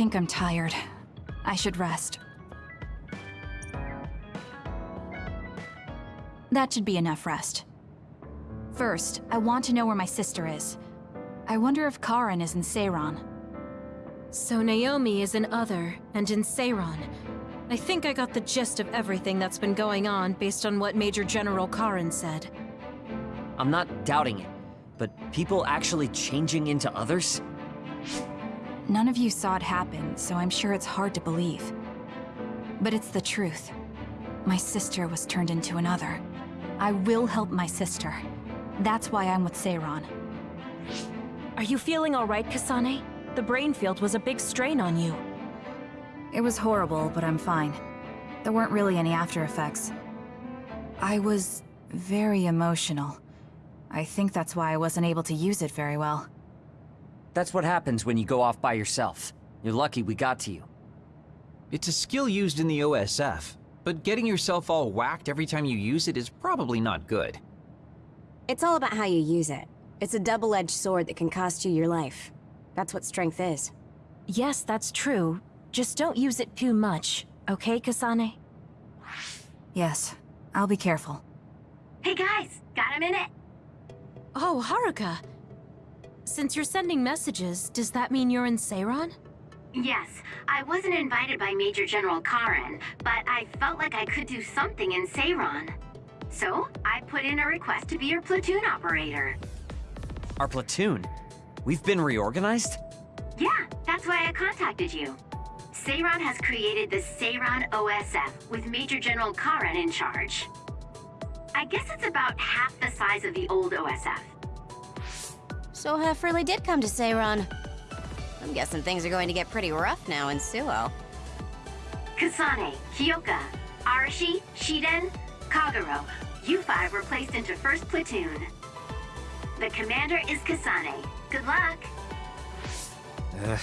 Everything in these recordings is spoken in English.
think I'm tired. I should rest. That should be enough rest. First, I want to know where my sister is. I wonder if Karen is in Seiran. So Naomi is in Other, and in Seiran. I think I got the gist of everything that's been going on based on what Major General Karen said. I'm not doubting it, but people actually changing into others? None of you saw it happen, so I'm sure it's hard to believe. But it's the truth. My sister was turned into another. I will help my sister. That's why I'm with Seiran. Are you feeling alright, Kasane? The brain field was a big strain on you. It was horrible, but I'm fine. There weren't really any after effects. I was very emotional. I think that's why I wasn't able to use it very well. That's what happens when you go off by yourself. You're lucky we got to you. It's a skill used in the OSF, but getting yourself all whacked every time you use it is probably not good. It's all about how you use it. It's a double-edged sword that can cost you your life. That's what strength is. Yes, that's true. Just don't use it too much, okay, Kasane? Yes, I'll be careful. Hey guys, got a minute? Oh, Haruka. Since you're sending messages, does that mean you're in Seiran? Yes, I wasn't invited by Major General Karen, but I felt like I could do something in Seiran. So, I put in a request to be your platoon operator. Our platoon? We've been reorganized? Yeah, that's why I contacted you. Seiran has created the Seiran OSF with Major General Karen in charge. I guess it's about half the size of the old OSF. So uh, Hef really did come to Seiran. I'm guessing things are going to get pretty rough now in Suoh. Kasane, Kyoka, Arashi, Shiden, Kagero, you five were placed into first platoon. The commander is Kasane. Good luck. Ugh.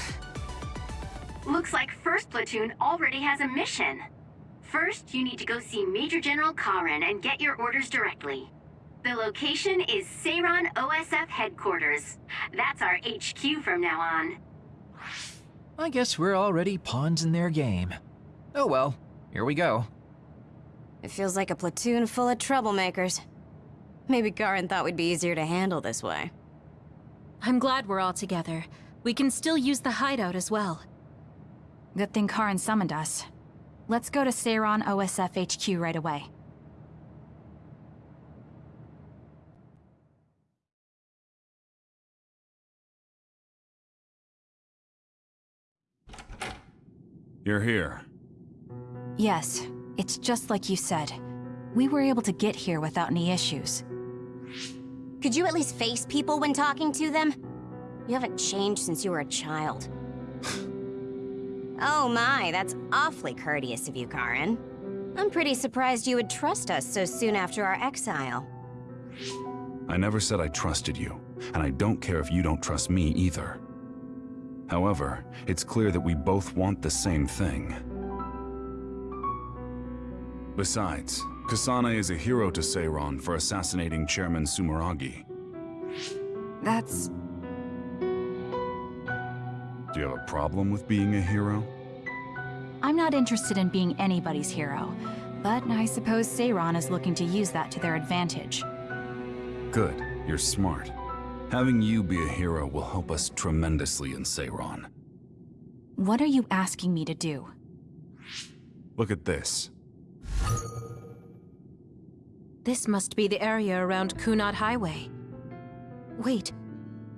Looks like first platoon already has a mission. First, you need to go see Major General Karen and get your orders directly. The location is Seiran OSF headquarters. That's our HQ from now on. I guess we're already pawns in their game. Oh well, here we go. It feels like a platoon full of troublemakers. Maybe Karen thought we'd be easier to handle this way. I'm glad we're all together. We can still use the hideout as well. Good thing Karen summoned us. Let's go to Seiran OSF HQ right away. You're here. Yes, it's just like you said. We were able to get here without any issues. Could you at least face people when talking to them? You haven't changed since you were a child. oh my, that's awfully courteous of you, Karen. I'm pretty surprised you would trust us so soon after our exile. I never said I trusted you, and I don't care if you don't trust me either. However, it's clear that we both want the same thing. Besides, Kasane is a hero to Seiran for assassinating Chairman Sumeragi. That's... Do you have a problem with being a hero? I'm not interested in being anybody's hero, but I suppose Seiran is looking to use that to their advantage. Good, you're smart. Having you be a hero will help us tremendously in Seiran. What are you asking me to do? Look at this. This must be the area around Kunad Highway. Wait,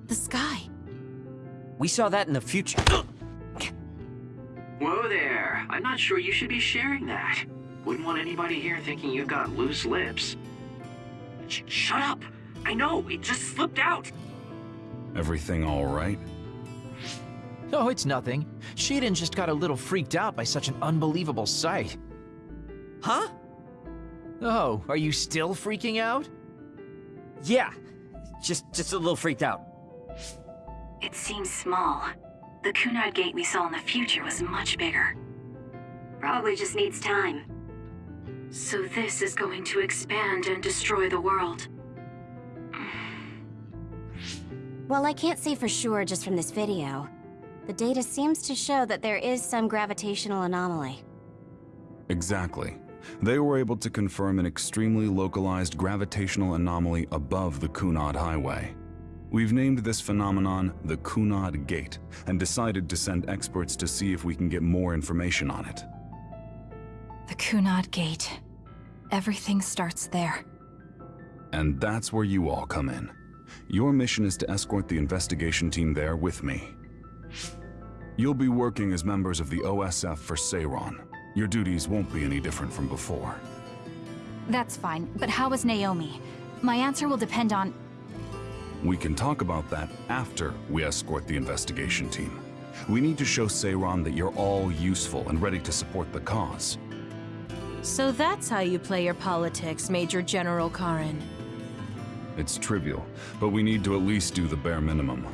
the sky. We saw that in the future. Whoa there. I'm not sure you should be sharing that. Wouldn't want anybody here thinking you've got loose lips. Sh shut up! I know, it just slipped out! Everything all right? Oh, it's nothing. Shiden just got a little freaked out by such an unbelievable sight. Huh? Oh, are you still freaking out? Yeah. Just, just a little freaked out. It seems small. The Kunad gate we saw in the future was much bigger. Probably just needs time. So this is going to expand and destroy the world. Well, I can't say for sure just from this video. The data seems to show that there is some gravitational anomaly. Exactly. They were able to confirm an extremely localized gravitational anomaly above the Kunad Highway. We've named this phenomenon the Kunad Gate and decided to send experts to see if we can get more information on it. The Kunad Gate. Everything starts there. And that's where you all come in. Your mission is to escort the investigation team there with me. You'll be working as members of the OSF for Seiran. Your duties won't be any different from before. That's fine, but how is Naomi? My answer will depend on... We can talk about that after we escort the investigation team. We need to show Seiran that you're all useful and ready to support the cause. So that's how you play your politics, Major General Karen. It's trivial, but we need to at least do the bare minimum.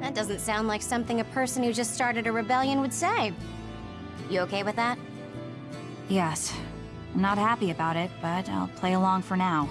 That doesn't sound like something a person who just started a rebellion would say. You okay with that? Yes. I'm not happy about it, but I'll play along for now.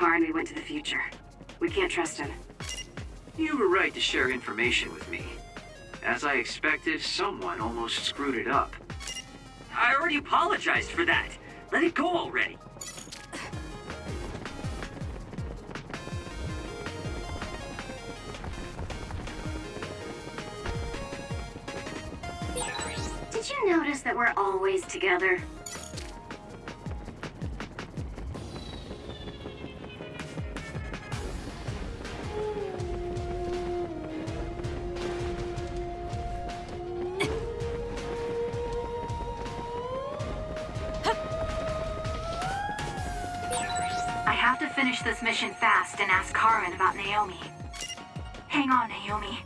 Tell Karen we went to the future. We can't trust him. You were right to share information with me. As I expected, someone almost screwed it up. I already apologized for that. Let it go already. Did you notice that we're always together? Karen about Naomi. Hang on, Naomi.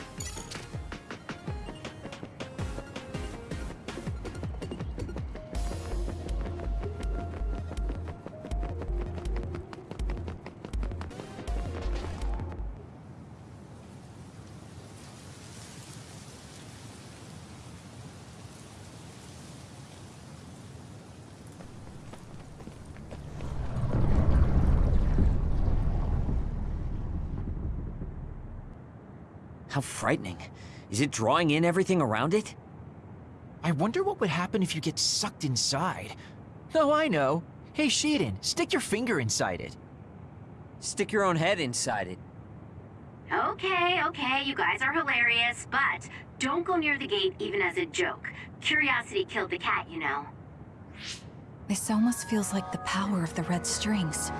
Is it drawing in everything around it? I wonder what would happen if you get sucked inside. Oh, I know. Hey, Shiden, stick your finger inside it. Stick your own head inside it. Okay, okay, you guys are hilarious, but don't go near the gate even as a joke. Curiosity killed the cat, you know. This almost feels like the power of the red strings.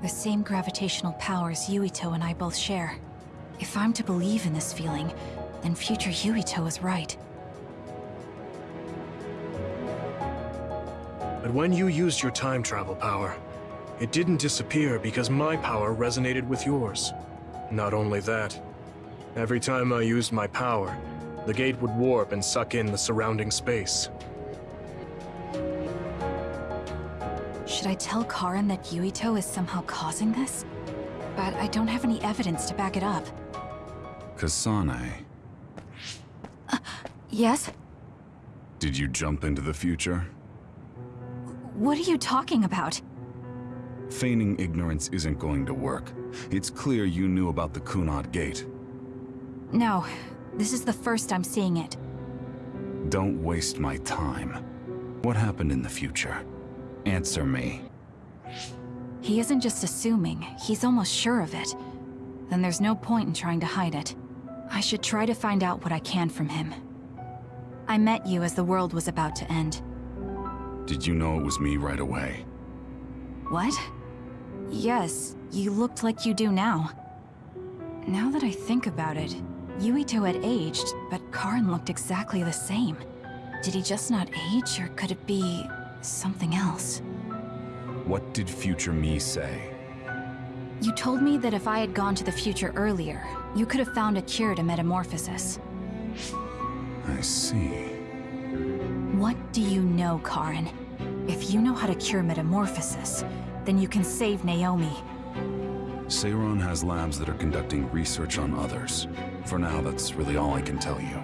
The same gravitational powers Yuito and I both share. If I'm to believe in this feeling, then future Yuito is right. But when you used your time travel power, it didn't disappear because my power resonated with yours. Not only that, every time I used my power, the gate would warp and suck in the surrounding space. Should I tell Karen that Yuito is somehow causing this? But I don't have any evidence to back it up. Kasane, Yes? did you jump into the future? What are you talking about? Feigning ignorance isn't going to work. It's clear you knew about the Kunad Gate. No, this is the first I'm seeing it. Don't waste my time. What happened in the future? Answer me. He isn't just assuming, he's almost sure of it. Then there's no point in trying to hide it. I should try to find out what I can from him. I met you as the world was about to end. Did you know it was me right away? What? Yes, you looked like you do now. Now that I think about it, Yuito had aged, but Karen looked exactly the same. Did he just not age, or could it be something else? What did future me say? You told me that if I had gone to the future earlier, you could have found a cure to metamorphosis. I see. What do you know, Karen? If you know how to cure metamorphosis, then you can save Naomi. Seiran has labs that are conducting research on others. For now, that's really all I can tell you.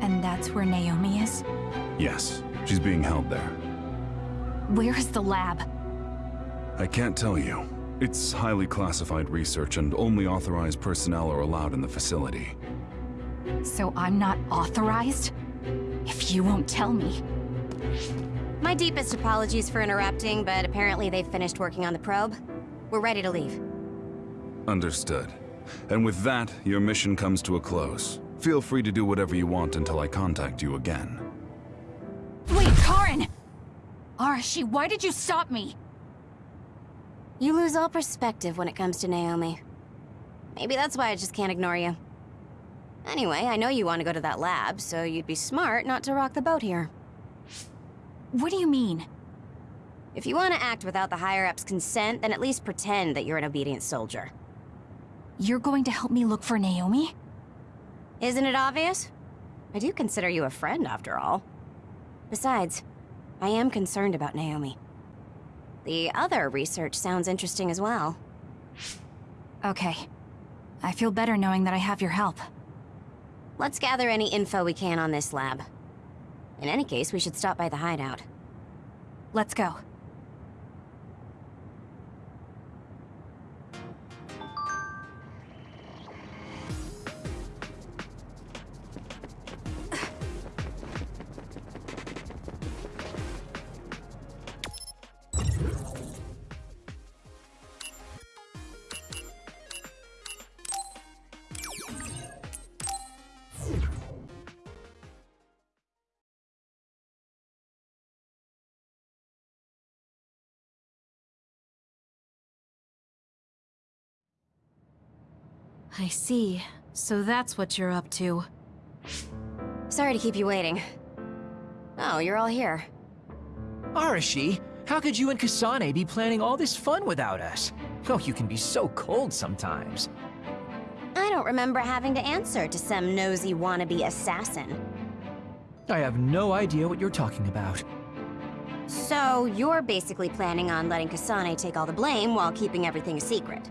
And that's where Naomi is? Yes, she's being held there. Where is the lab? I can't tell you. It's highly classified research and only authorized personnel are allowed in the facility. So I'm not authorized? If you won't tell me. My deepest apologies for interrupting, but apparently they've finished working on the probe. We're ready to leave. Understood. And with that, your mission comes to a close. Feel free to do whatever you want until I contact you again. Wait, Karen! Arashi, why did you stop me? You lose all perspective when it comes to Naomi. Maybe that's why I just can't ignore you. Anyway, I know you want to go to that lab, so you'd be smart not to rock the boat here. What do you mean? If you want to act without the higher-ups' consent, then at least pretend that you're an obedient soldier. You're going to help me look for Naomi? Isn't it obvious? I do consider you a friend, after all. Besides, I am concerned about Naomi. The other research sounds interesting as well. Okay. I feel better knowing that I have your help. Let's gather any info we can on this lab. In any case, we should stop by the hideout. Let's go. I see. So that's what you're up to. Sorry to keep you waiting. Oh, you're all here. Arashi, how could you and Kasane be planning all this fun without us? Oh, you can be so cold sometimes. I don't remember having to answer to some nosy wannabe assassin. I have no idea what you're talking about. So, you're basically planning on letting Kasane take all the blame while keeping everything a secret.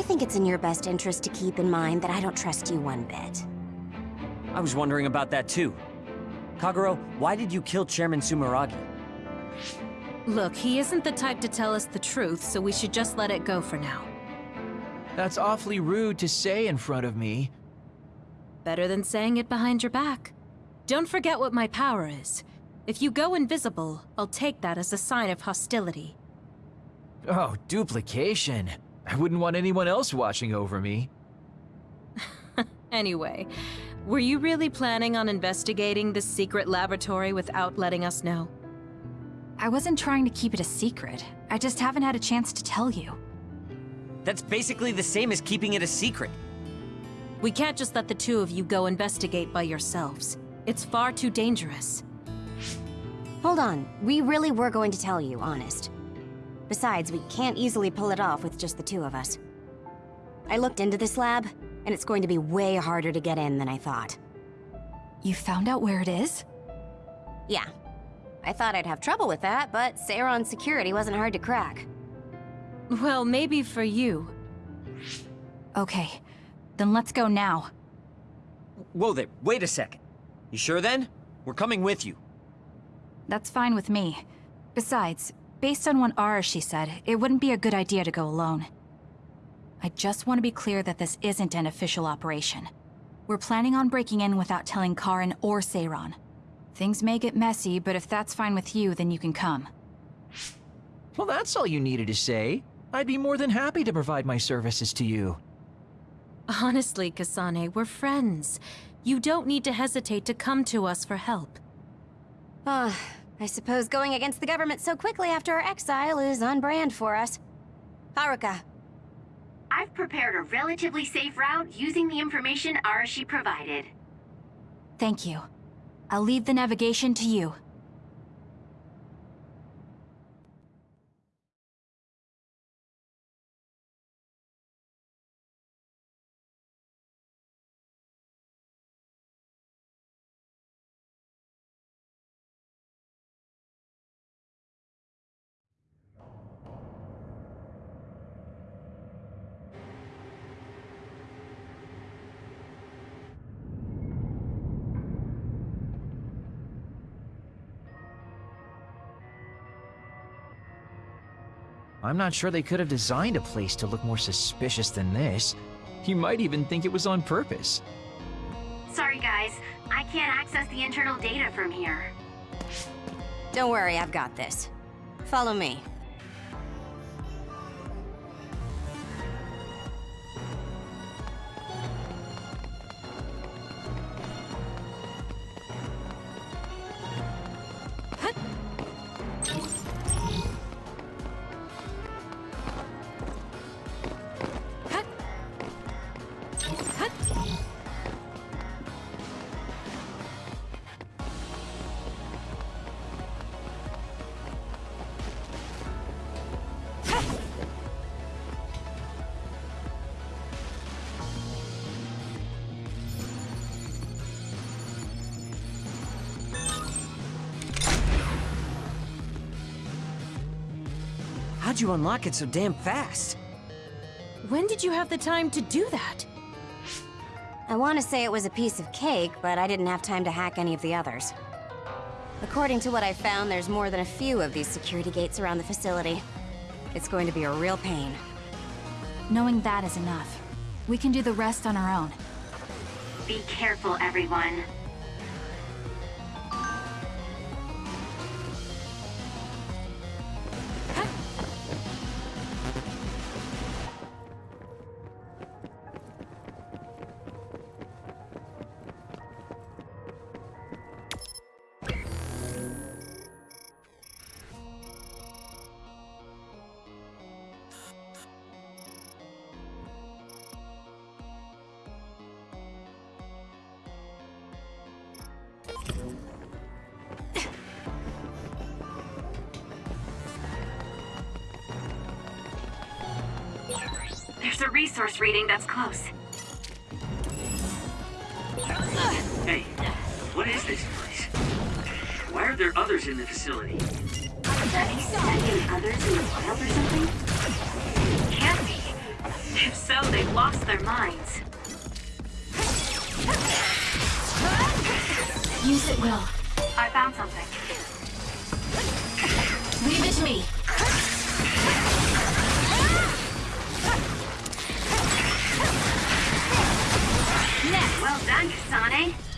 I think it's in your best interest to keep in mind that I don't trust you one bit. I was wondering about that too. Kagero, why did you kill Chairman Sumeragi? Look, he isn't the type to tell us the truth, so we should just let it go for now. That's awfully rude to say in front of me. Better than saying it behind your back. Don't forget what my power is. If you go invisible, I'll take that as a sign of hostility. Oh, duplication. I wouldn't want anyone else watching over me. Anyway, were you really planning on investigating this secret laboratory without letting us know? I wasn't trying to keep it a secret. I just haven't had a chance to tell you. That's basically the same as keeping it a secret. We can't just let the two of you go investigate by yourselves. It's far too dangerous. Hold on, we really were going to tell you, honest. Besides, we can't easily pull it off with just the two of us. I looked into this lab, and it's going to be way harder to get in than I thought. You found out where it is? Yeah. I thought I'd have trouble with that, but Seiran's security wasn't hard to crack. Well, maybe for you. Okay, then let's go now. Whoa there, wait a second. You sure then? We're coming with you. That's fine with me. Besides, based on what Arashi said, it wouldn't be a good idea to go alone. I just want to be clear that this isn't an official operation. We're planning on breaking in without telling Karen or Seiran. Things may get messy, but if that's fine with you, then you can come. Well, that's all you needed to say. I'd be more than happy to provide my services to you. Honestly, Kasane, we're friends. You don't need to hesitate to come to us for help. Ah, I suppose going against the government so quickly after our exile is on brand for us. Haruka, I've prepared a relatively safe route using the information Arashi provided. Thank you. I'll leave the navigation to you. I'm not sure they could have designed a place to look more suspicious than this. You might even think it was on purpose. Sorry guys, I can't access the internal data from here. Don't worry, I've got this. Follow me. How'd you unlock it so damn fast? When did you have the time to do that? I want to say it was a piece of cake, but I didn't have time to hack any of the others. According to what I found, there's more than a few of these security gates around the facility. It's going to be a real pain. Knowing that is enough. We can do the rest on our own. Be careful, everyone. Reading that's close. Hey, what is this place? Why are there others in the facility? Sending others in the wild or something? Can't be. If so, they've lost their minds. Use it well. I found something. Leave it to me. Well done, Kasane.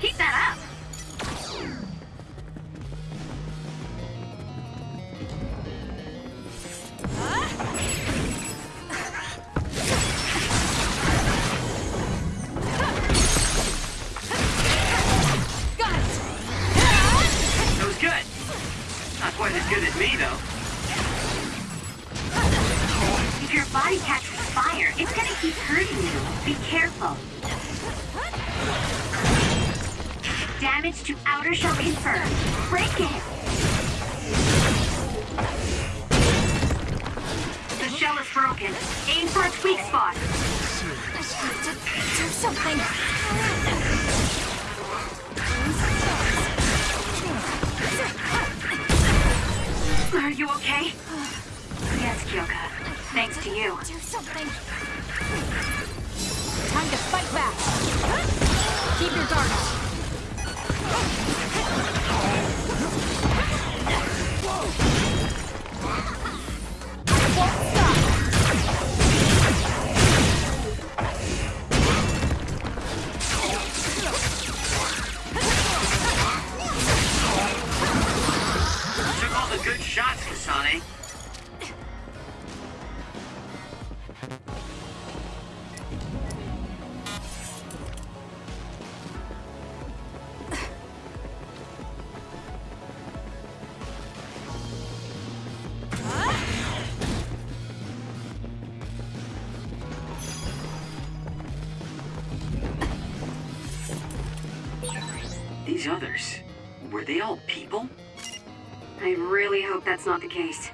That's not the case.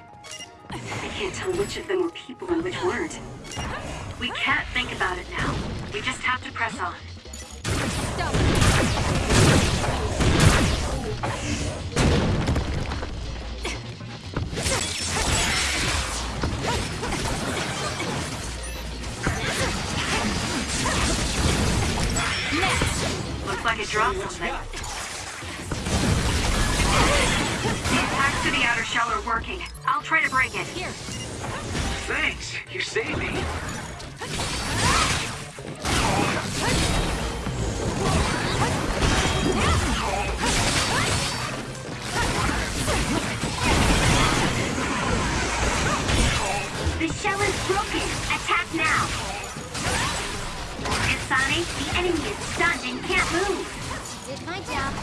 Is and can't move. Did my job.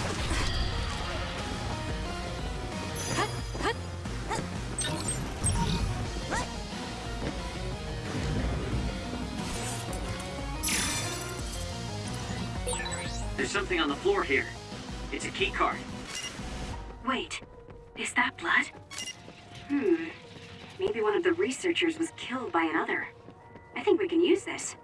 There's something on the floor here. It's a key card. Wait, is that blood? Hmm. Maybe one of the researchers was killed by another. I think we can use this.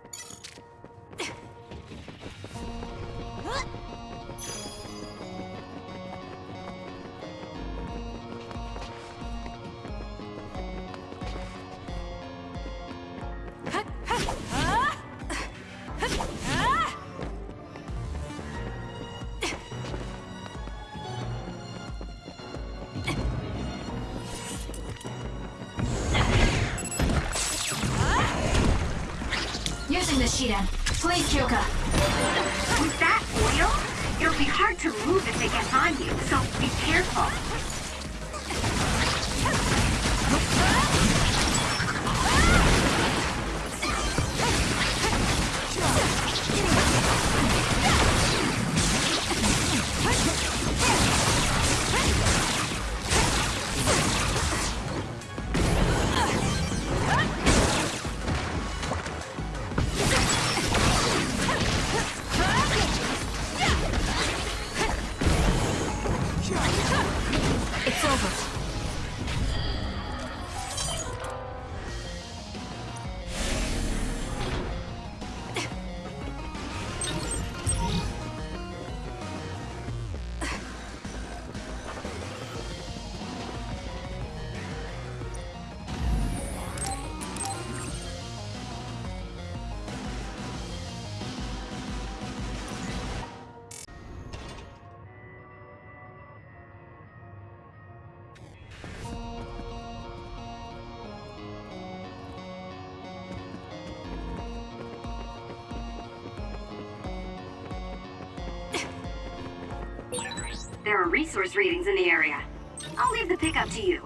There are resource readings in the area. I'll leave the pickup to you.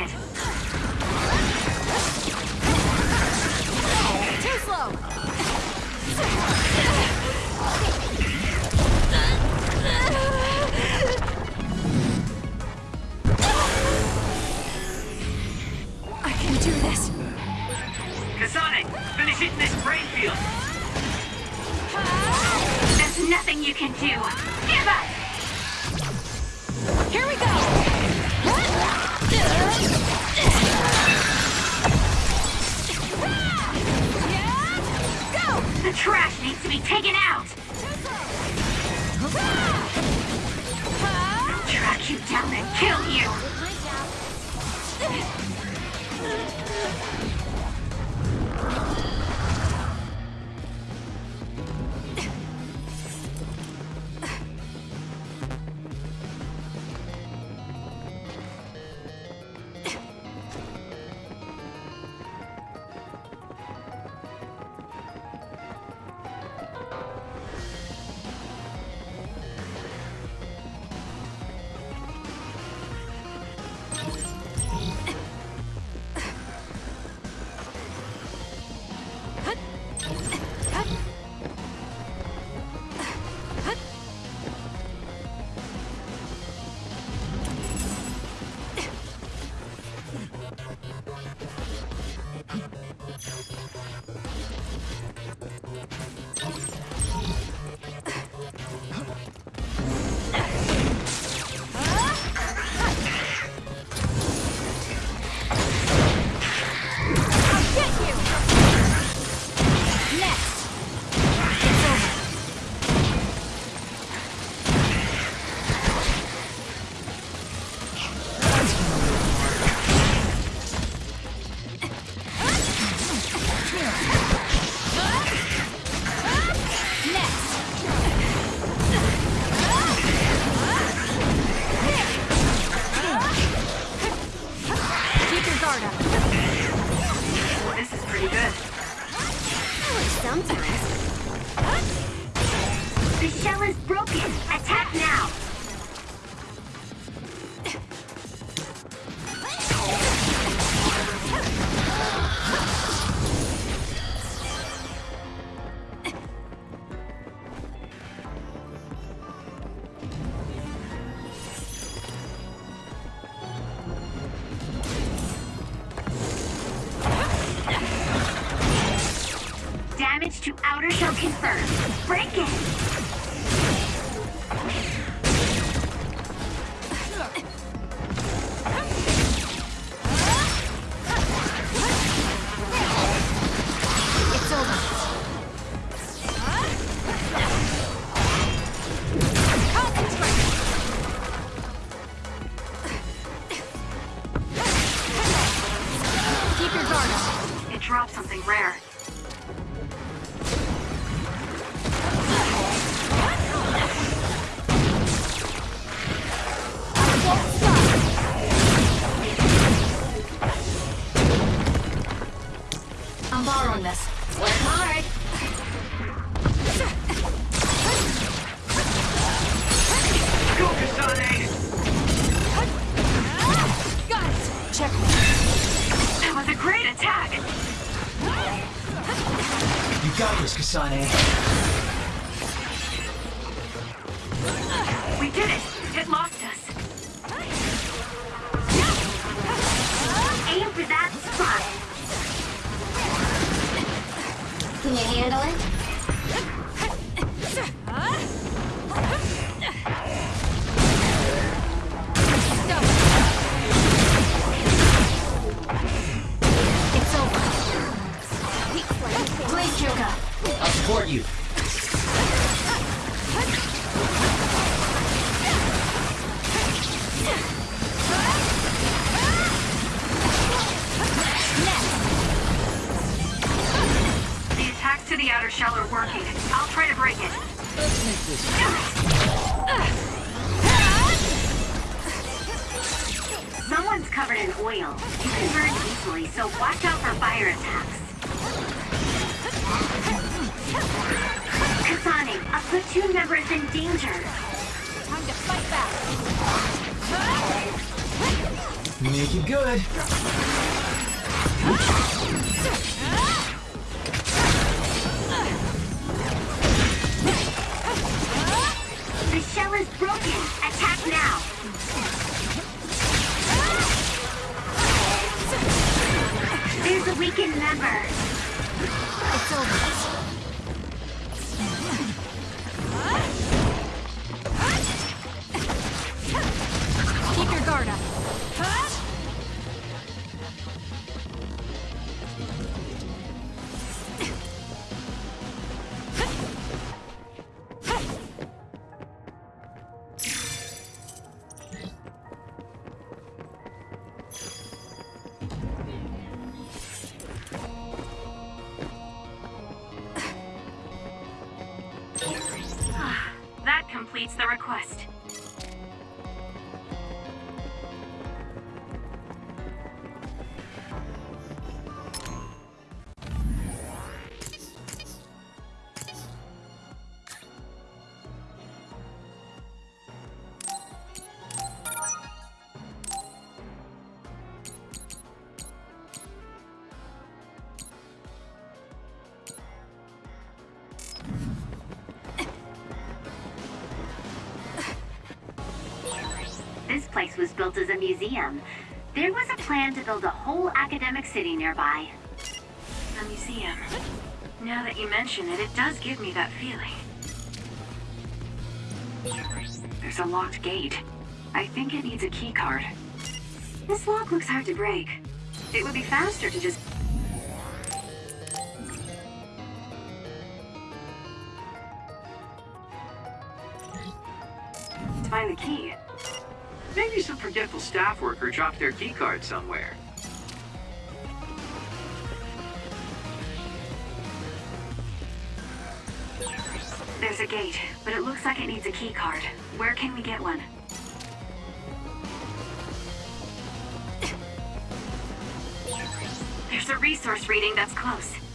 too slow. I can do this. Kasane, finish hitting this brain field. There's nothing you can do. Give up! Here we go! Trash needs to be taken out! Down and kill you! Place was built as a museum. There was a plan to build a whole academic city nearby. A museum. Now that you mention it, it does give me that feeling. There's a locked gate. I think it needs a key card. This lock looks hard to break. It would be faster to just... worker dropped their keycard somewhere. There's a gate, but it looks like it needs a key card. Where can we get one? There's a resource reading that's close.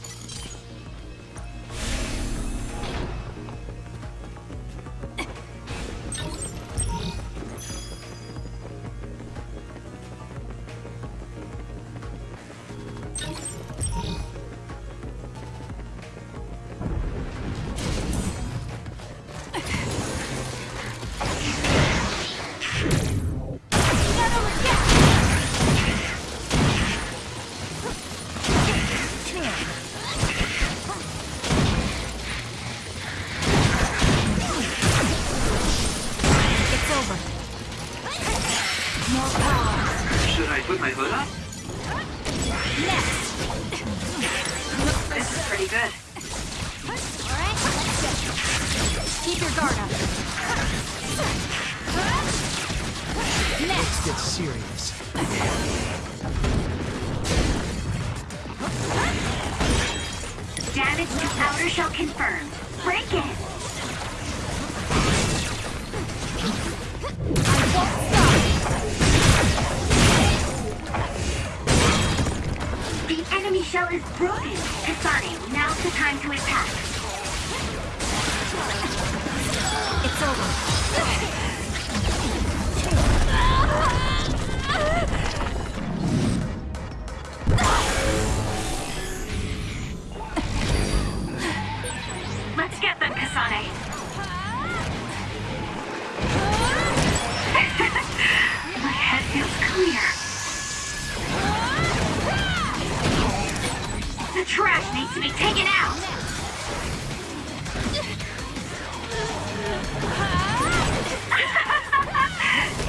The trash needs to be taken out.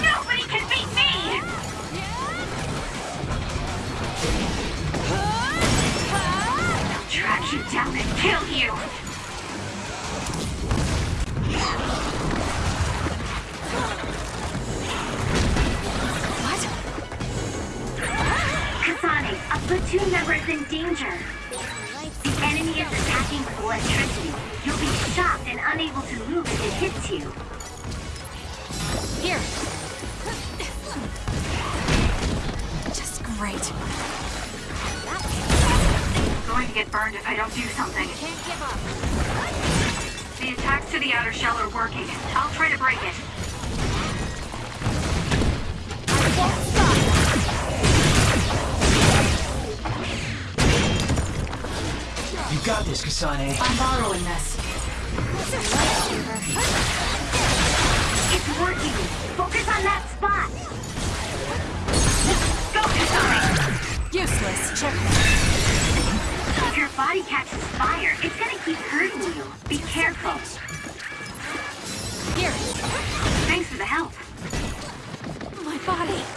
Nobody can beat me! I'll track you down and kill you! Platoon member is in danger. The enemy is attacking with electricity. You'll be shocked and unable to move if it hits you. Here. Just great. I'm going to get burned if I don't do something. Can't give up. The attacks to the outer shell are working. I'll try to break it. Got this, Kasane. I'm borrowing this. It's working. Focus on that spot. Go, Kasane. Useless. Check. If your body catches fire, it's gonna keep hurting you. Be careful. Here. Thanks for the help. My body.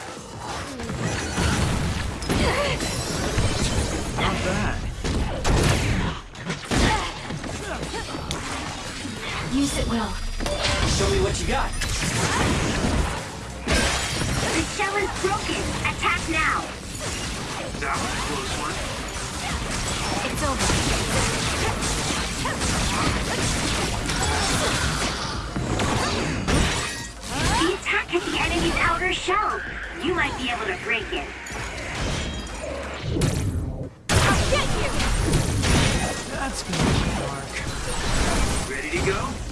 Well. Show me what you got. The shell is broken. Attack now. That was a close one. It's over. The attack at the enemy's outer shell. You might be able to break it. I'll get you! That's gonna be dark. Ready to go?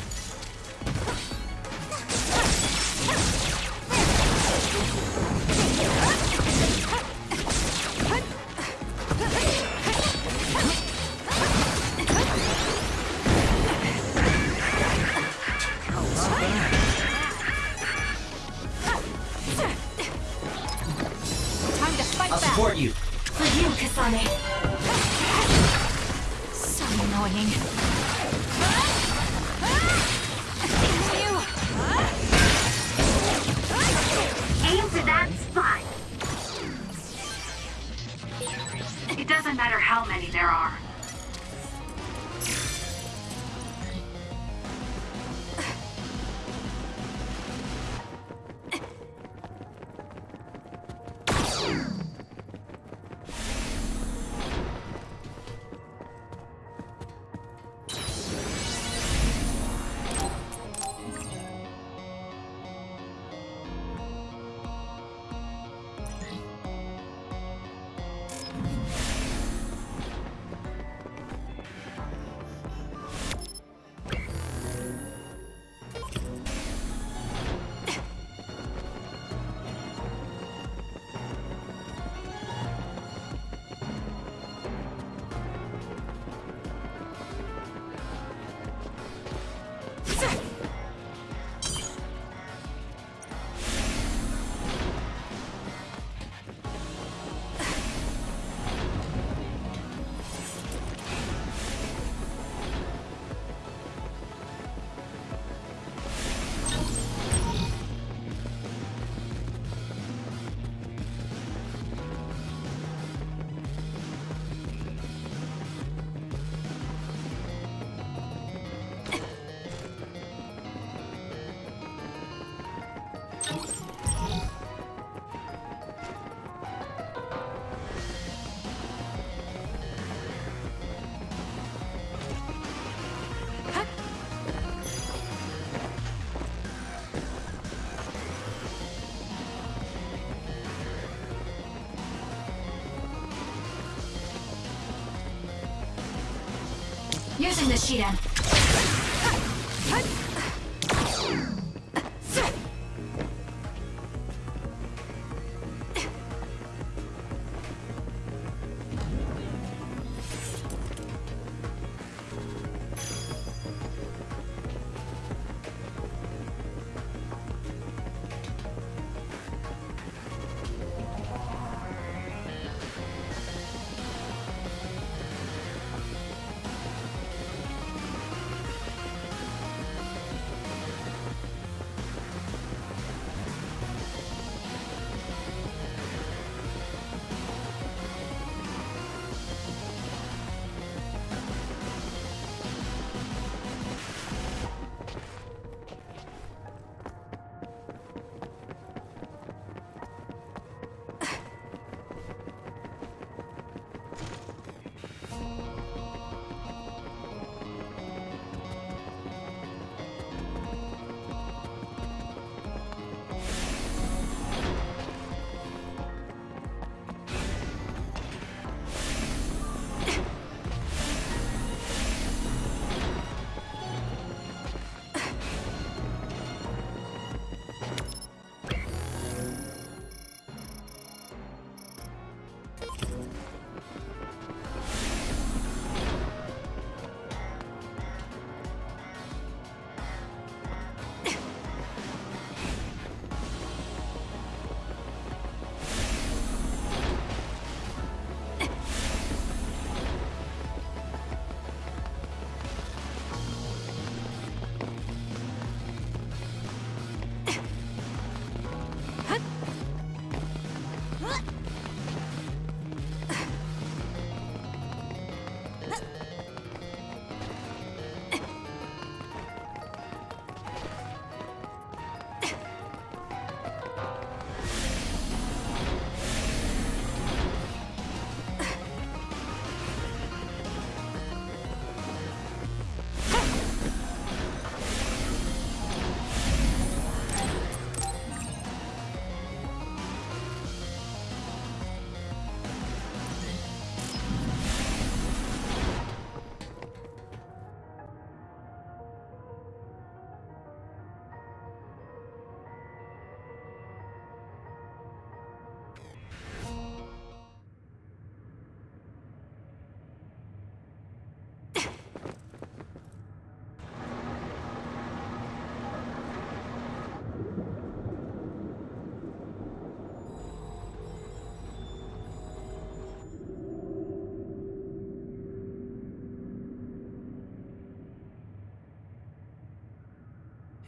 Using the Shiden.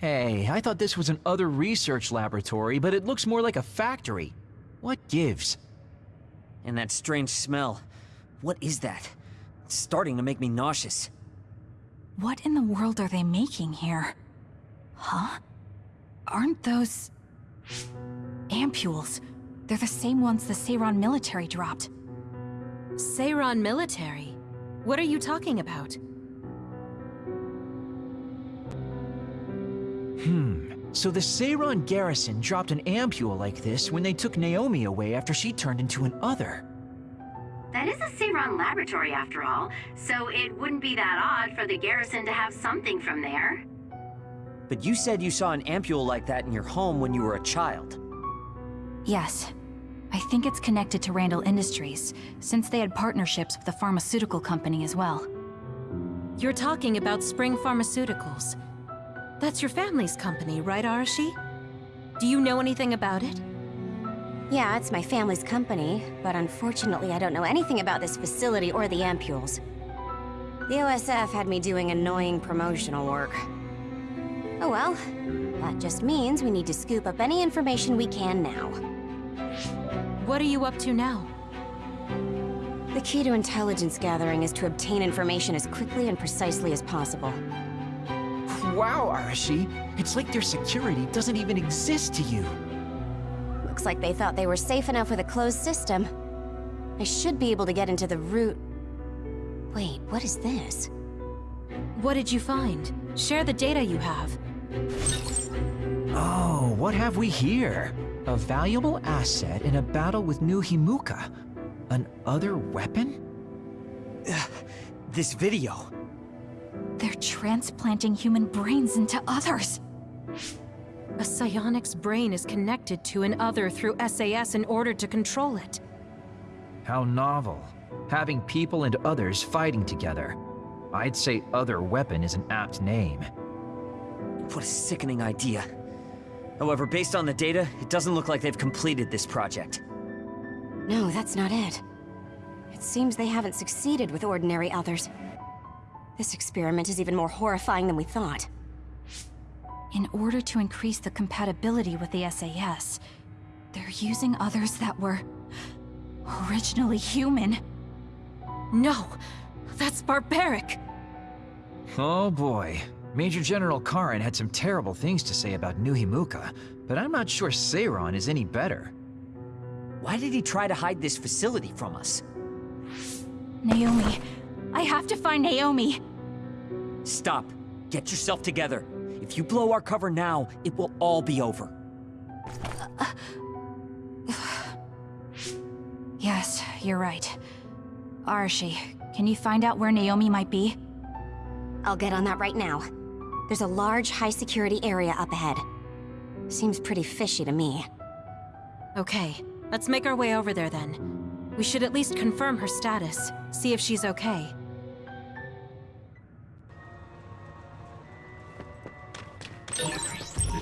Hey, I thought this was an other research laboratory, but it looks more like a factory. What gives? And that strange smell. What is that? It's starting to make me nauseous. What in the world are they making here? Huh? Aren't those... ampules? They're the same ones the Seiran military dropped. Seiran military? What are you talking about? So the Seiran garrison dropped an ampule like this when they took Naomi away after she turned into an other. That is a Seiran laboratory, after all, so it wouldn't be that odd for the garrison to have something from there. But you said you saw an ampule like that in your home when you were a child. Yes. I think it's connected to Randall Industries, since they had partnerships with the pharmaceutical company as well. You're talking about Spring Pharmaceuticals. That's your family's company, right, Arashi? Do you know anything about it? Yeah, it's my family's company, but unfortunately I don't know anything about this facility or the ampules. The OSF had me doing annoying promotional work. Oh well, that just means we need to scoop up any information we can now. What are you up to now? The key to intelligence gathering is to obtain information as quickly and precisely as possible. Wow, Arashi. It's like their security doesn't even exist to you. Looks like they thought they were safe enough with a closed system. I should be able to get into the root... Wait, what is this? What did you find? Share the data you have. Oh, what have we here? A valuable asset in a battle with New Himuka. An other weapon? This video. They're transplanting human brains into others. A psionic's brain is connected to an other through SAS in order to control it. How novel. Having people and others fighting together. I'd say other weapon is an apt name. What a sickening idea. However, based on the data, it doesn't look like they've completed this project. No, that's not it. It seems they haven't succeeded with ordinary others. This experiment is even more horrifying than we thought. In order to increase the compatibility with the SAS, they're using others that were... originally human. No! That's barbaric! Oh boy. Major General Karen had some terrible things to say about New Himuka, but I'm not sure Seiran is any better. Why did he try to hide this facility from us? Naomi. I have to find Naomi. Stop. Get yourself together. If you blow our cover now, it will all be over. Yes, you're right. Arashi, can you find out where Naomi might be? I'll get on that right now. There's a large, high-security area up ahead. Seems pretty fishy to me. Okay, let's make our way over there then. We should at least confirm her status, see if she's okay.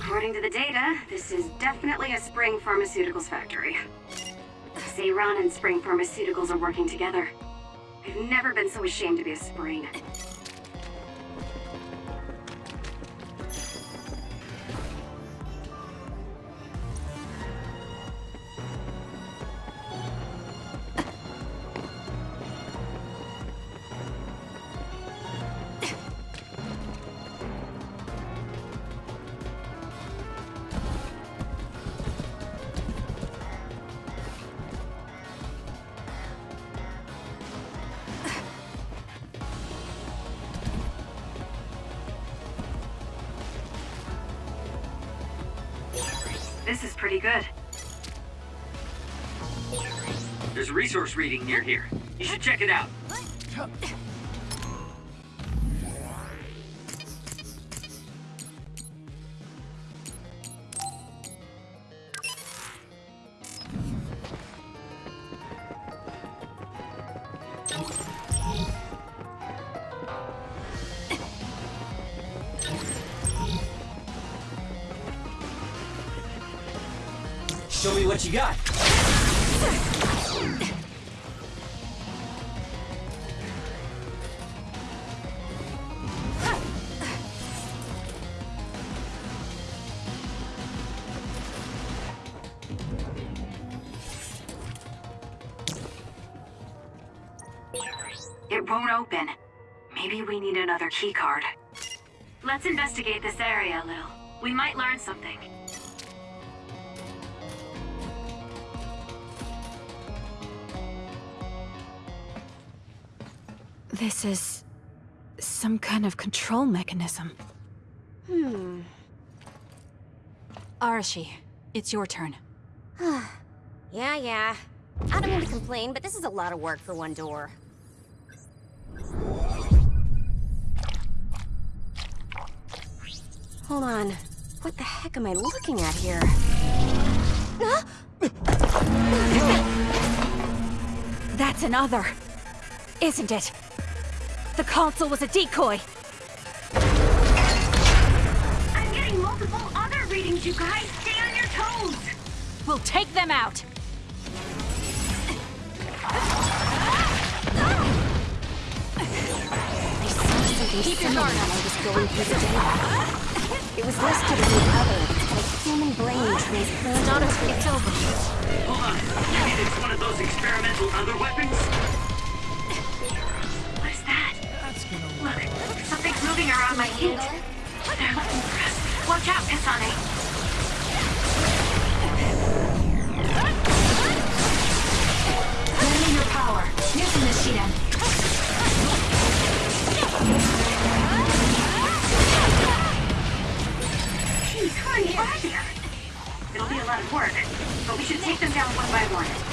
According to the data, this is definitely a Spring Pharmaceuticals factory. Seiran and Spring Pharmaceuticals are working together. I've never been so ashamed to be a Spring. This is pretty good. There's a resource reading near here. You should check it out. you got? It won't open. Maybe we need another keycard. Let's investigate this area, a little. We might learn something. This is... some kind of control mechanism. Hmm. Arashi, it's your turn. Yeah, yeah. I don't mean to complain, but this is a lot of work for one door. Hold on. What the heck am I looking at here? Huh? That's another, isn't it? The console was a decoy. I'm getting multiple other readings, you guys. Stay on your toes. We'll take them out. I saw something similar when I was going through the data. It was listed as an other. It's a human brain transplanted Not a, it's over. Hold on. You mean it's one of those experimental other weapons? Moving around my us. Watch out, Kasane. Power. Using the Shiden. Hurry, earlier. It'll be a lot of work, but we should take them down one by one.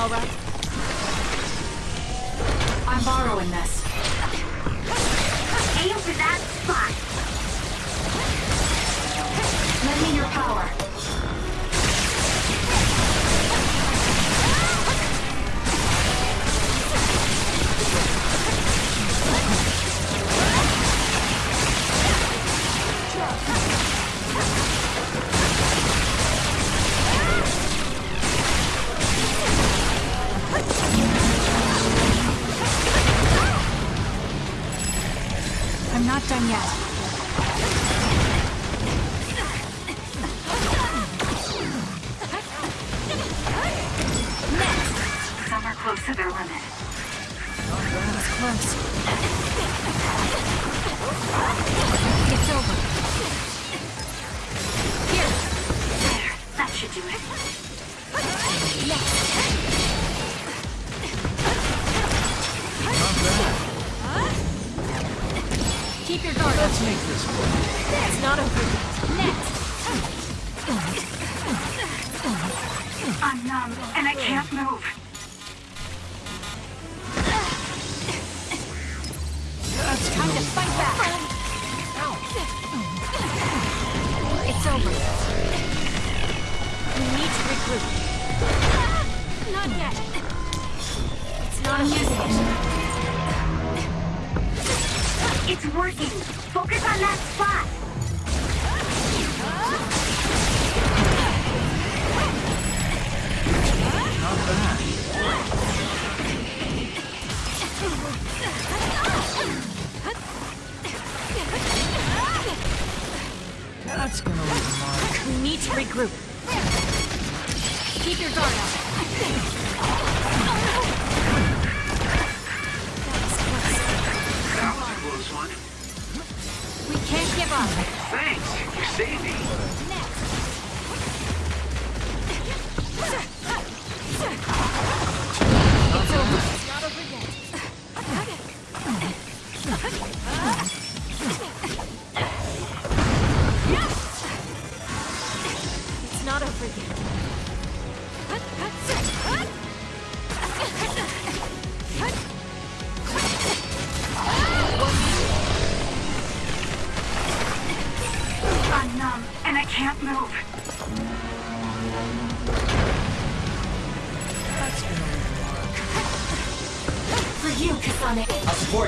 All right?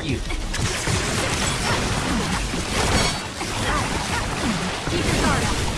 I'll you. Keep your guard up.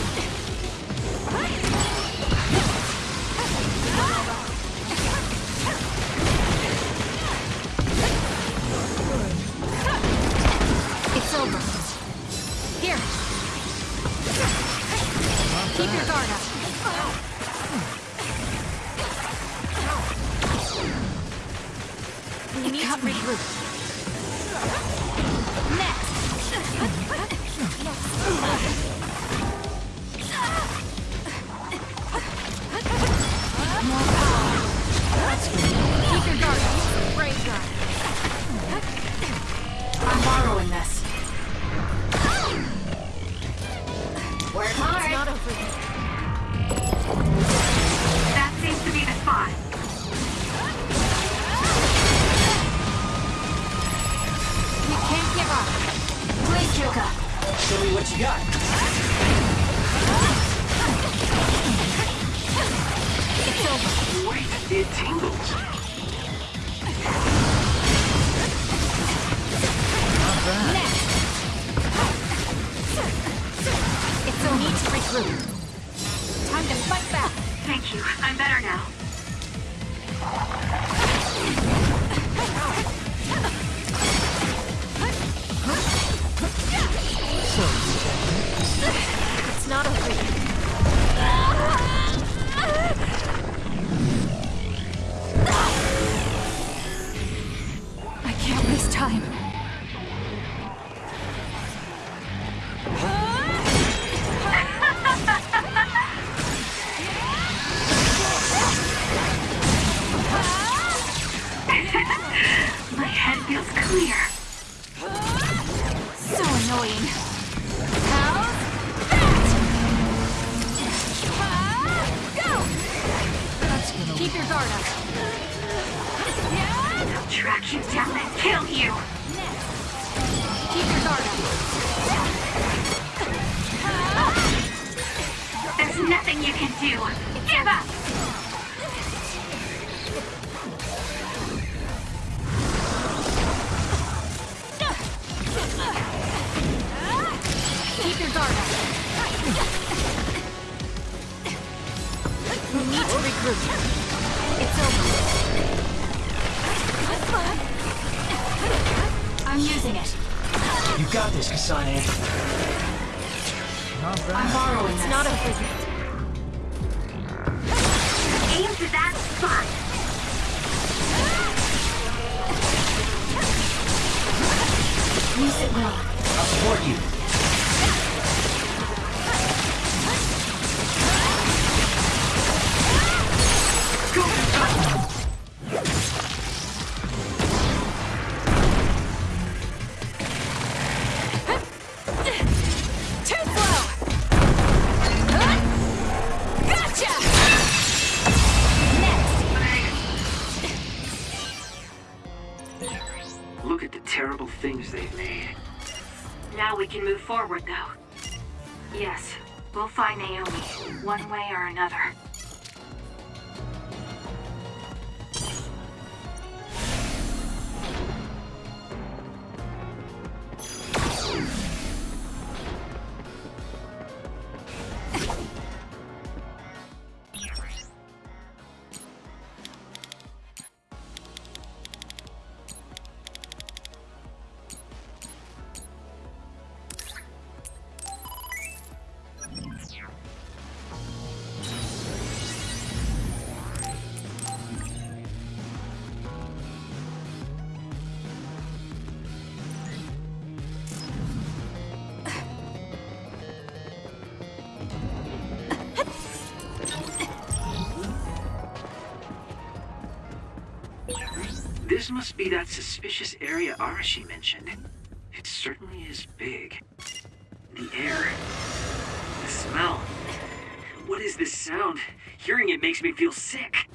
Support you. This must be that suspicious area Arashi mentioned. It certainly is big. The air. The smell. What is this sound? Hearing it makes me feel sick.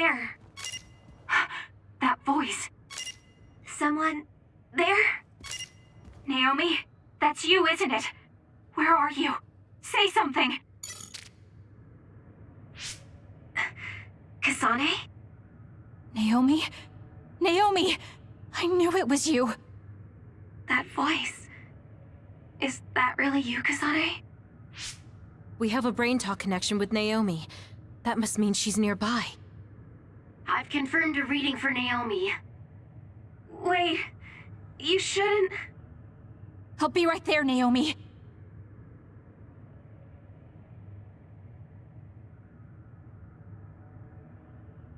There? That voice. Someone there? Naomi? That's you, isn't it? Where are you? Say something! Kasane? Naomi? Naomi! I knew it was you. That voice. Is that really you, Kasane? We have a brain talk connection with Naomi. That must mean she's nearby. I've confirmed a reading for Naomi. Wait, you shouldn't. I'll be right there, Naomi.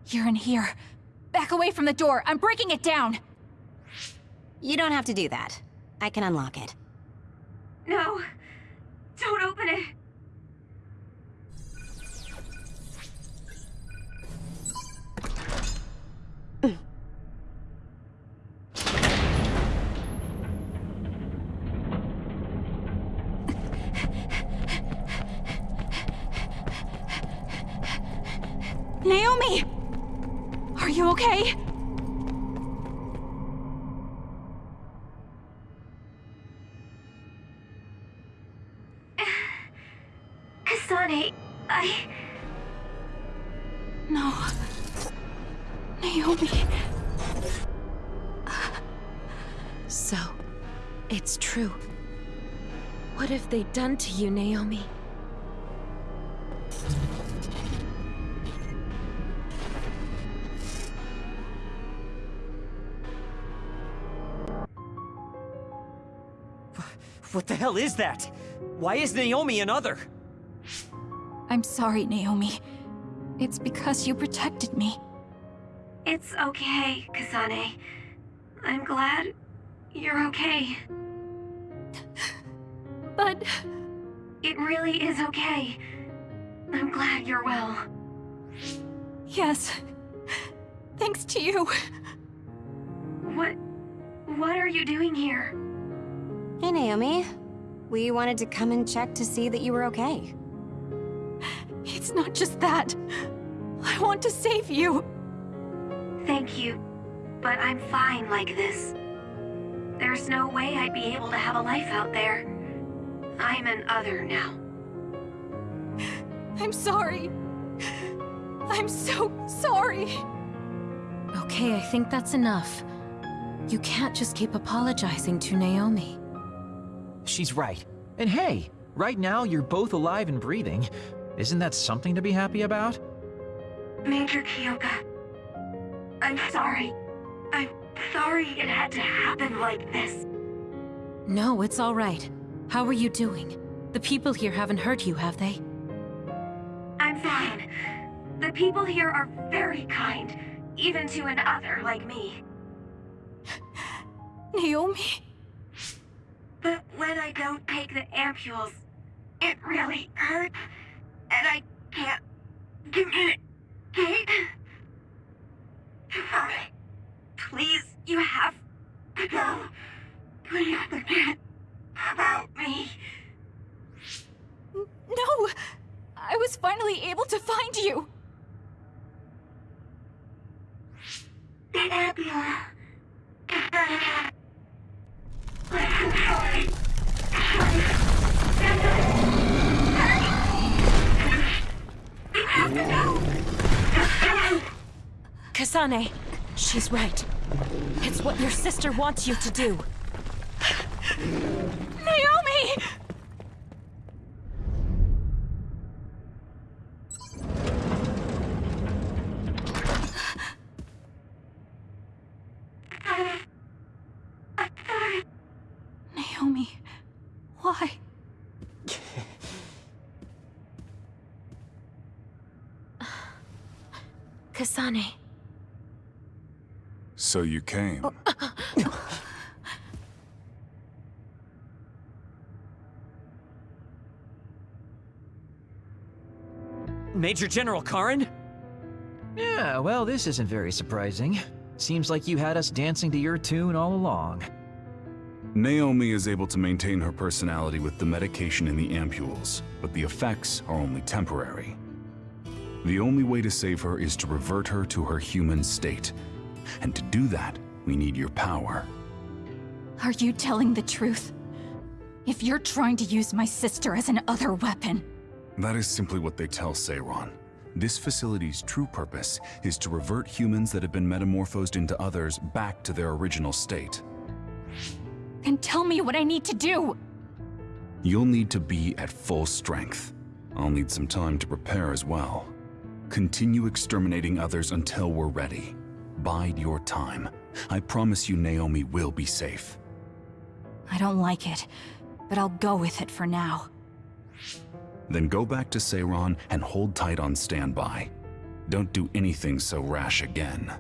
You're in here. Back away from the door. I'm breaking it down. You don't have to do that. I can unlock it. No, don't open it. Okay? Kasane, I... No. Naomi. So, it's true. What have they done to you, Naomi? Hell is that? Why is Naomi another? I'm sorry, Naomi. It's because you protected me. It's okay, Kasane. I'm glad you're okay. But It really is okay. I'm glad you're well. yes, thanks to you. What... what are you doing here? Hey, Naomi. We wanted to come and check to see that you were okay. It's not just that. I want to save you. Thank you, but I'm fine like this. There's no way I'd be able to have a life out there. I'm an other now. I'm sorry. I'm so sorry. Okay, I think that's enough. You can't just keep apologizing to Naomi. She's right. And hey, right now you're both alive and breathing. Isn't that something to be happy about? Major Kyoka, I'm sorry. I'm sorry it had to happen like this. No, it's all right. How are you doing? The people here haven't hurt you, have they? I'm fine. The people here are very kind, even to an other like me. Naomi. But when I don't take the ampules, it really hurts, and I can't communicate. Sorry. Please, you have to go. Please forget about me. No! I was finally able to find you! The ambulance. I'm sorry. Kasane, she's right. It's what your sister wants you to do. Naomi why? Kasane. So you came. Major General Karen? Yeah, well, this isn't very surprising. Seems like you had us dancing to your tune all along. Naomi is able to maintain her personality with the medication in the ampules, but the effects are only temporary. The only way to save her is to revert her to her human state. And to do that, we need your power. Are you telling the truth? If you're trying to use my sister as an other weapon, That is simply what they tell Seiran. This facility's true purpose is to revert humans that have been metamorphosed into others back to their original state. then tell me what I need to do! You'll need to be at full strength. I'll need some time to prepare as well. Continue exterminating others until we're ready. Bide your time. I promise you Naomi will be safe. I don't like it, but I'll go with it for now. Then go back to Seiran and hold tight on standby. Don't do anything so rash again.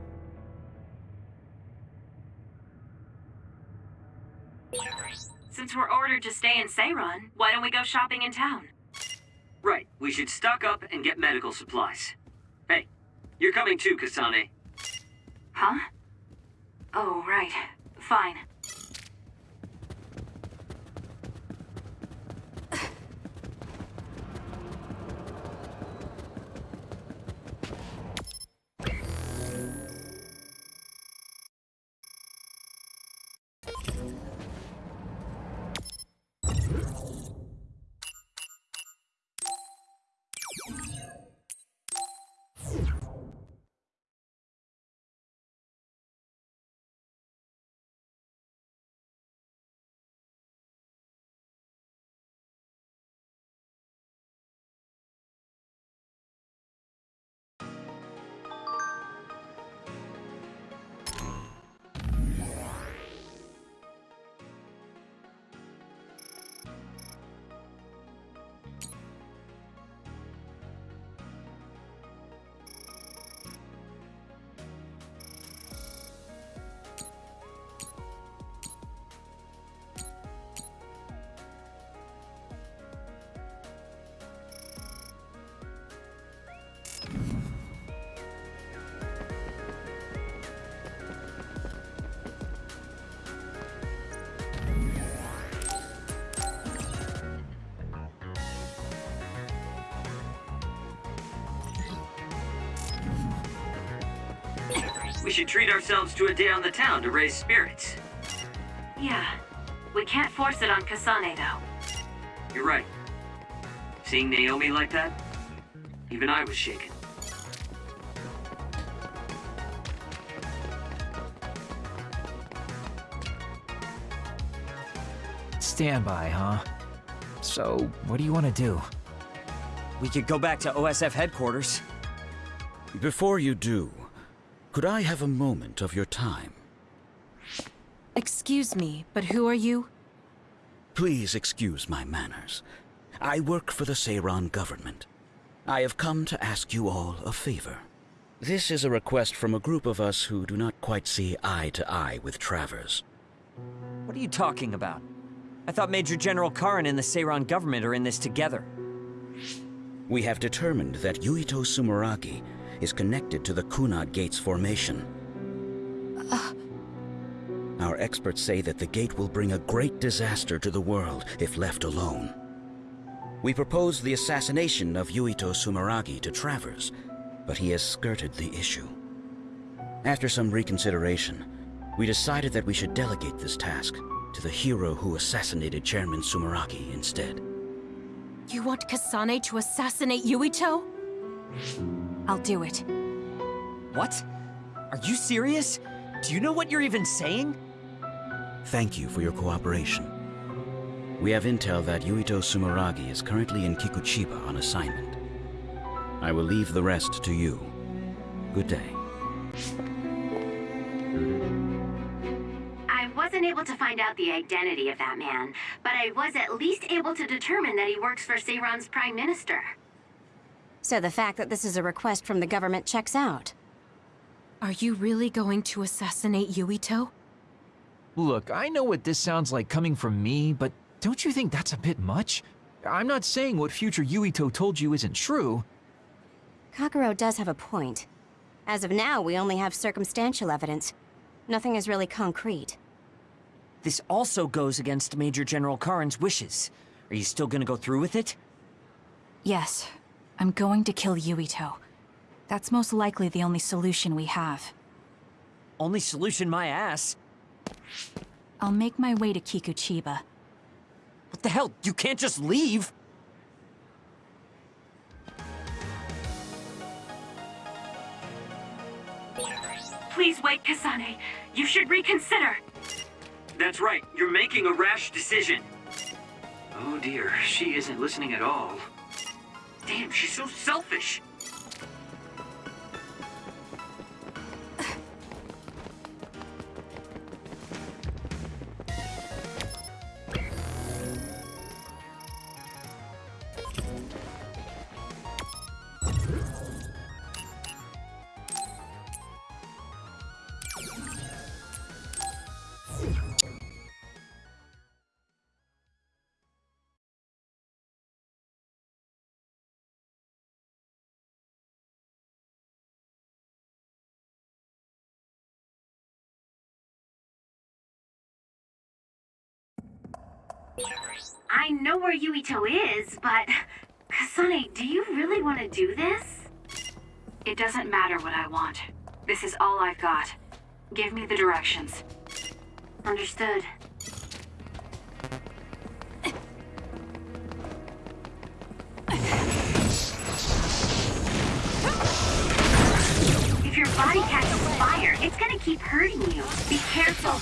Since we're ordered to stay in Seiran, why don't we go shopping in town? Right, we should stock up and get medical supplies. Hey, you're coming too, Kasane. Huh? Oh, right. Fine. Should treat ourselves to a day on the town to raise spirits. Yeah. We can't force it on Kasane, though. You're right. Seeing Naomi like that, even I was shaken. Standby, huh? So, what do you want to do? We could go back to OSF headquarters. Before you do, could I have a moment of your time? Excuse me, but who are you? Please excuse my manners. I work for the Seiran government. I have come to ask you all a favor. This is a request from a group of us who do not quite see eye to eye with Travers. What are you talking about? I thought Major General Karen and the Seiran government are in this together. We have determined that Yuito Sumeragi is connected to the Kunad Gate's formation. Uh. Our experts say that the gate will bring a great disaster to the world if left alone. We proposed the assassination of Yuito Sumeragi to Travers, but he has skirted the issue. After some reconsideration, we decided that we should delegate this task to the hero who assassinated Chairman Sumeragi instead. You want Kasane to assassinate Yuito? I'll do it. What? Are you serious? Do you know what you're even saying? Thank you for your cooperation. We have intel that Yuito Sumeragi is currently in Kikuchiba on assignment. I will leave the rest to you. Good day. I wasn't able to find out the identity of that man, but I was at least able to determine that he works for Seiran's Prime Minister. So the fact that this is a request from the government checks out. Are you really going to assassinate Yuito? Look, I know what this sounds like coming from me, but don't you think that's a bit much? I'm not saying what future Yuito told you isn't true. Kagero does have a point. As of now, we only have circumstantial evidence. Nothing is really concrete. This also goes against Major General Karen's wishes. Are you still gonna go through with it? Yes, I'm going to kill Yuito. That's most likely the only solution we have. Only solution my ass. I'll make my way to Kikuchiba. What the hell? You can't just leave! Please wait, Kasane. You should reconsider. That's right. You're making a rash decision. Oh dear, she isn't listening at all. Damn, she's so selfish. I know where Yuito is, but... Kasane, do you really want to do this? It doesn't matter what I want. This is all I've got. Give me the directions. Understood. If your body catches fire, it's gonna keep hurting you. Be careful.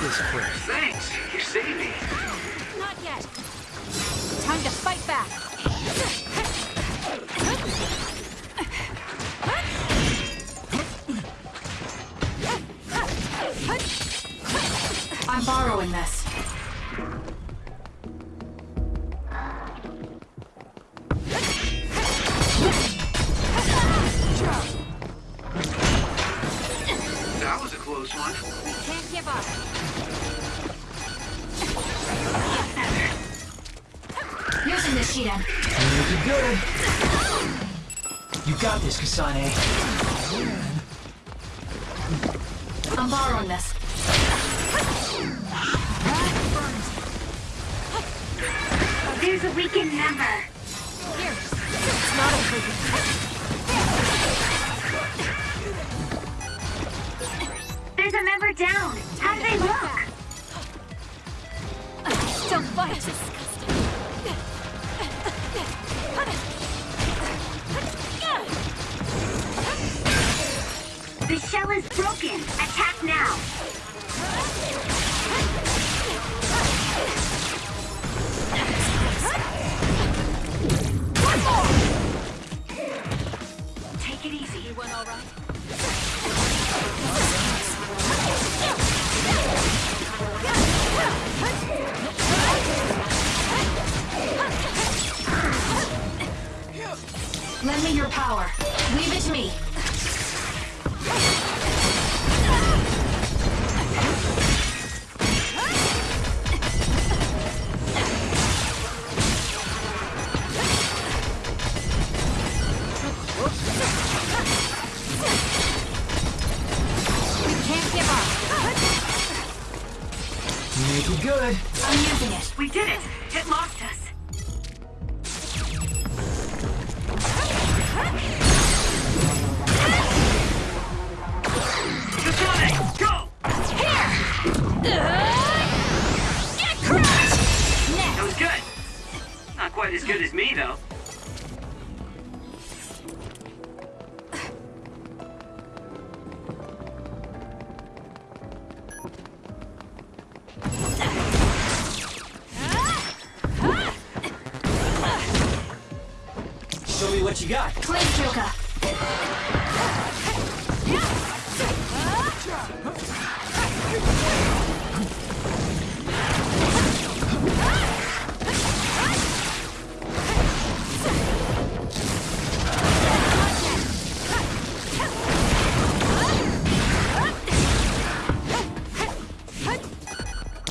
this quick. Thanks. You saved me. Not yet. Time to fight back. I'm borrowing this. is Kasane.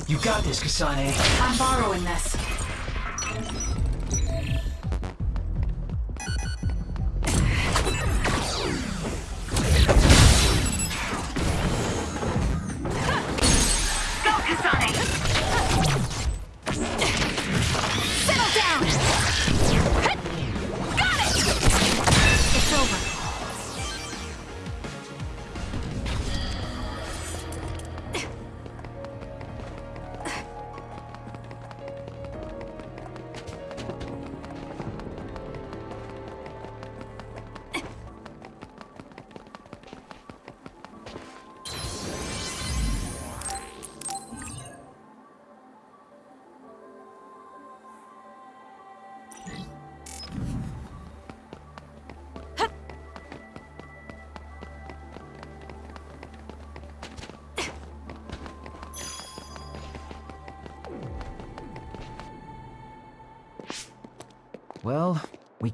You got this, Kasane. I'm borrowing this.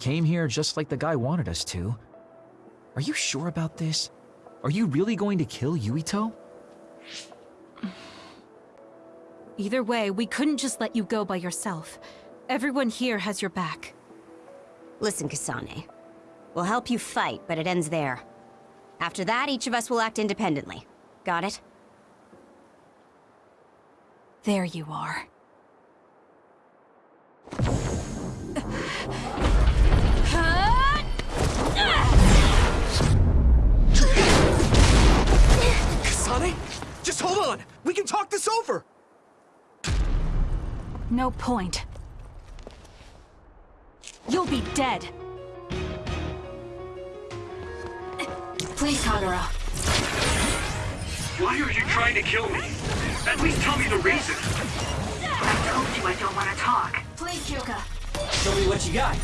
Came here just like the guy wanted us to. Are you sure about this? Are you really going to kill Yuito? Either way, we couldn't just let you go by yourself. Everyone here has your back. Listen, Kasane. We'll help you fight, but it ends there. After that, each of us will act independently. Got it? There you are. Kasane? Just hold on! We can talk this over! No point. You'll be dead. Please, Kagura. Why are you trying to kill me? At least tell me the reason. I told you I don't want to talk. Please, Kyoka. Show me what you got.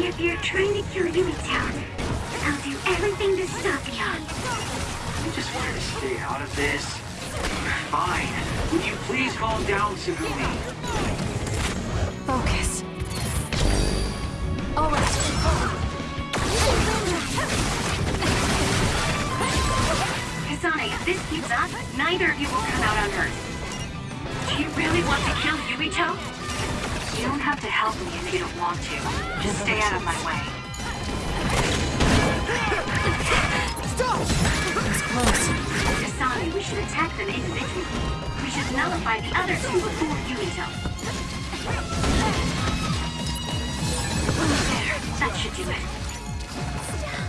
If you're trying to kill Yumitown, I'll do everything to stop you. I just wanted to stay out of this. Fine. Would you please calm down, Tsugumi? Focus. All right. Kasane, if this keeps up, neither of you will come out unhurt. Do you really want to kill Yuito? You don't have to help me if you don't want to. Just stay out of my way. Kasane, we should attack them individually. We should nullify the other two before Yuito. There, that should do it.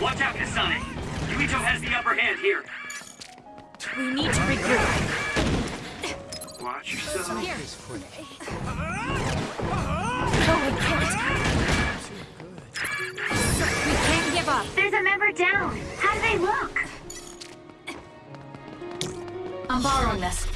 Watch out, Kasane. Yuito has the upper hand here. We need to regroup. Watch yourself. Here. We can't give up. There's a member down. How do they look? I'm borrowing this.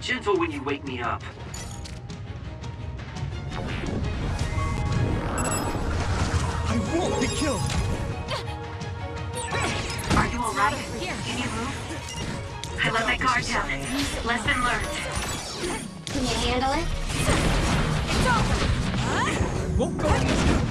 Gentle when you wake me up. I won't be killed! Are you alright? Can you move? I let my guard down. Lesson learned. Can you handle it? Won't go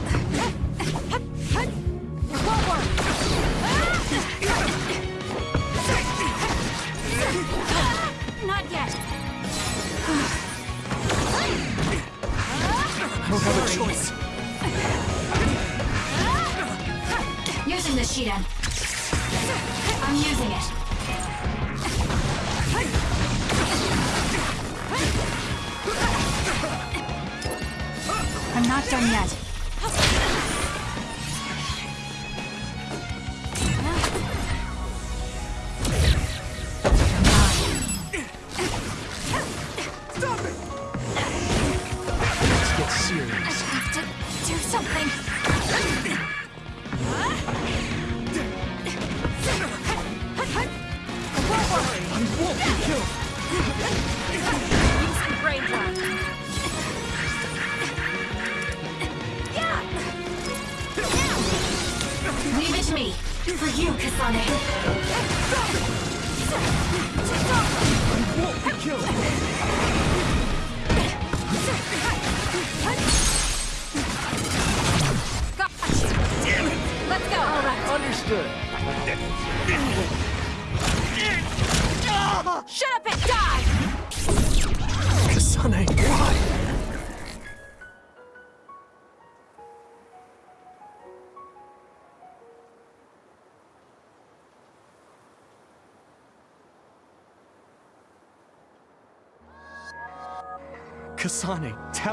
I'm using it. I'm not done yet.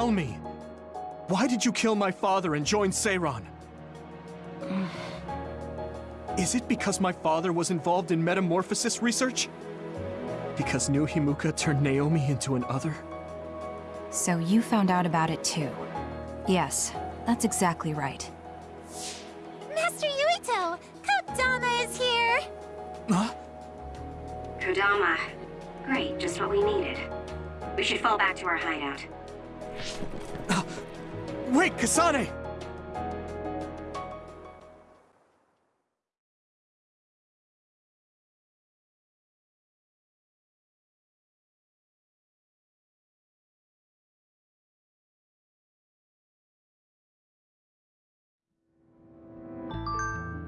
Tell me. Why did you kill my father and join Seiran? Is it because my father was involved in metamorphosis research? Because New Himuka turned Naomi into an other? So you found out about it too. Yes, that's exactly right. Master Yuito! Kodama is here! Huh? Kodama. Great, just what we needed. We should fall back to our hideout. Wait, Kasane!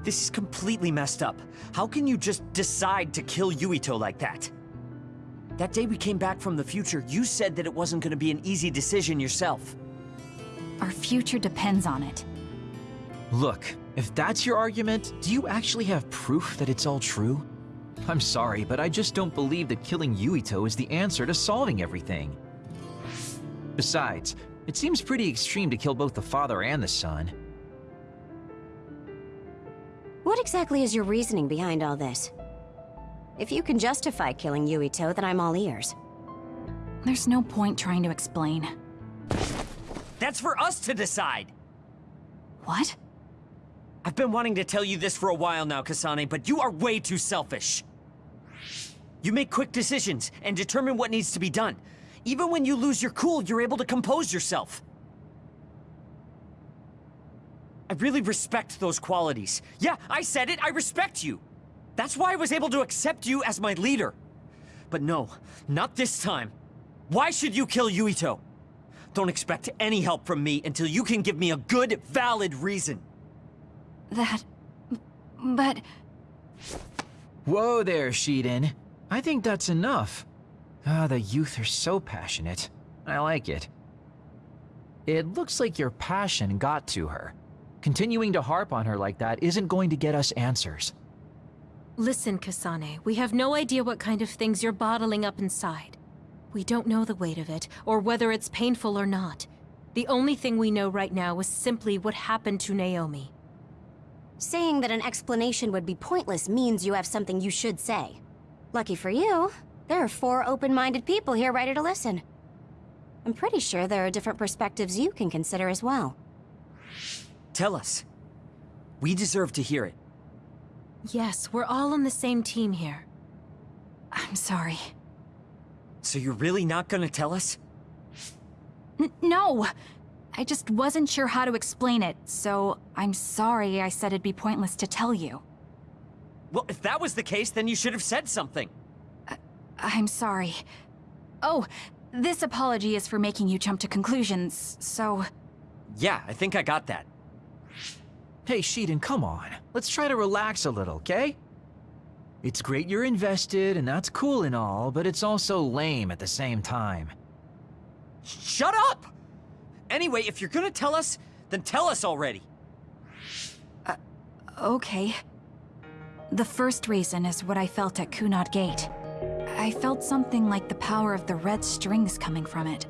This is completely messed up. How can you just decide to kill Yuito like that? That day we came back from the future, you said that it wasn't gonna be an easy decision yourself. Our future depends on it. Look, if that's your argument, do you actually have proof that it's all true? I'm sorry, but I just don't believe that killing Yuito is the answer to solving everything. Besides, it seems pretty extreme to kill both the father and the son. What exactly is your reasoning behind all this? If you can justify killing Yuito, then I'm all ears. There's no point trying to explain. That's for us to decide! What? I've been wanting to tell you this for a while now, Kasane, but you are way too selfish. You make quick decisions and determine what needs to be done. Even when you lose your cool, you're able to compose yourself. I really respect those qualities. Yeah, I said it, I respect you. That's why I was able to accept you as my leader. But no, not this time. Why should you kill Yuito? Don't expect any help from me until you can give me a good, valid reason. That... But... Whoa there, Shiden. I think that's enough. Ah, the youth are so passionate. I like it. It looks like your passion got to her. Continuing to harp on her like that isn't going to get us answers. Listen, Kasane, we have no idea what kind of things you're bottling up inside. We don't know the weight of it, or whether it's painful or not. The only thing we know right now is simply what happened to Naomi. Saying that an explanation would be pointless means you have something you should say. Lucky for you, there are four open-minded people here ready to listen. I'm pretty sure there are different perspectives you can consider as well. Tell us. We deserve to hear it. Yes, we're all on the same team here. I'm sorry. So you're really not gonna tell us? N no! I just wasn't sure how to explain it, so I'm sorry I said it'd be pointless to tell you. Well, if that was the case, then you should have said something. I I'm sorry. Oh, this apology is for making you jump to conclusions, so... Yeah, I think I got that. Hey, Shiden, come on. Let's try to relax a little, okay? It's great you're invested, and that's cool and all, but it's also lame at the same time. Shut up! Anyway, if you're gonna tell us, then tell us already. Uh, okay. The first reason is what I felt at Kunad Gate. I felt something like the power of the red strings coming from it.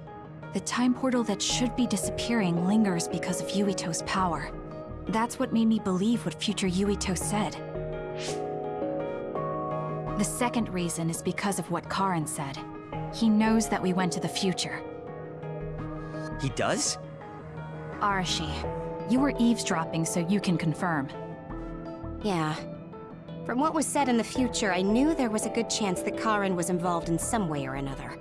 The time portal that should be disappearing lingers because of Yuito's power. That's what made me believe what future Yuito said. The second reason is because of what Karen said. He knows that we went to the future. He does? Arashi, you were eavesdropping so you can confirm. Yeah. From what was said in the future, I knew there was a good chance that Karen was involved in some way or another.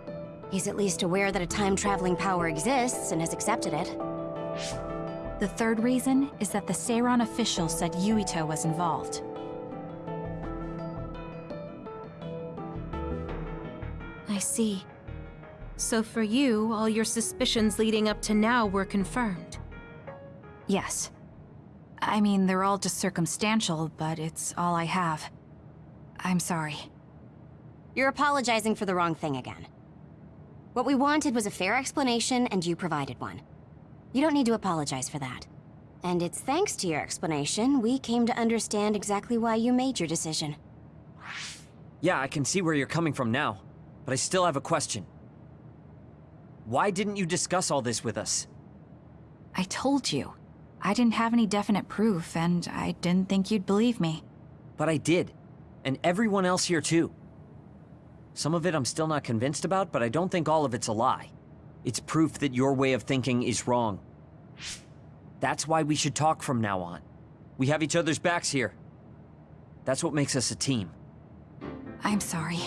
He's at least aware that a time-traveling power exists and has accepted it. The third reason is that the Seiran official said Yuito was involved. I see. So for you, all your suspicions leading up to now were confirmed. Yes. I mean, they're all just circumstantial, but it's all I have. I'm sorry. You're apologizing for the wrong thing again. What we wanted was a fair explanation, and you provided one. You don't need to apologize for that. And it's thanks to your explanation, we came to understand exactly why you made your decision. Yeah, I can see where you're coming from now, but I still have a question. Why didn't you discuss all this with us? I told you. I didn't have any definite proof, and I didn't think you'd believe me. But I did. And everyone else here too. Some of it I'm still not convinced about, but I don't think all of it's a lie. It's proof that your way of thinking is wrong. That's why we should talk from now on. We have each other's backs here. That's what makes us a team. I'm sorry.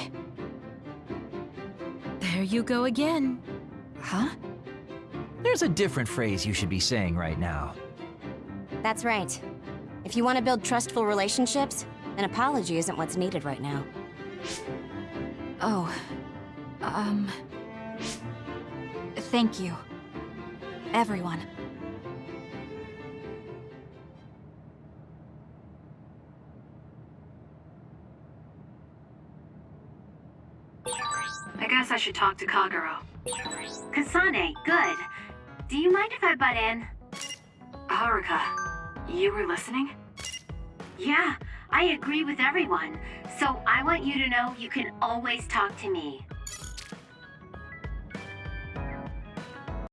There you go again. Huh? There's a different phrase you should be saying right now. That's right. If you want to build trustful relationships, an apology isn't what's needed right now. Oh. Um... Thank you. Everyone. I guess I should talk to Kagero. Kasane, good. Do you mind if I butt in? Haruka, you were listening? Yeah, I agree with everyone. So I want you to know you can always talk to me.